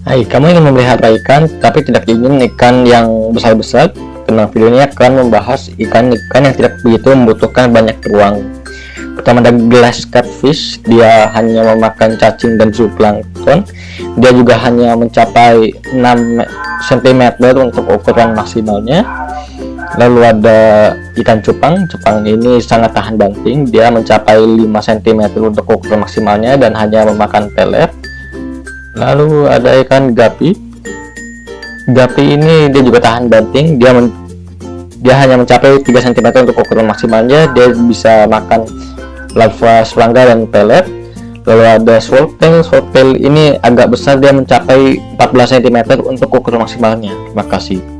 Hai, kamu ingin memelihara ikan tapi tidak ingin ikan yang besar-besar? Tenang, video ini akan membahas ikan-ikan yang tidak begitu membutuhkan banyak ruang. Pertama ada glass catfish, dia hanya memakan cacing dan zooplankton. Dia juga hanya mencapai 6 cm untuk ukuran maksimalnya. Lalu ada ikan cupang, cupang ini sangat tahan banting, dia mencapai 5 cm untuk ukuran maksimalnya dan hanya memakan pelet lalu ada ikan gapi. Gapi ini dia juga tahan banting. Dia men, dia hanya mencapai 3 cm untuk ukuran maksimalnya. Dia bisa makan larva serangga dan pelet. Lalu ada swordtail swordtail ini agak besar. Dia mencapai 14 cm untuk ukuran maksimalnya. Terima kasih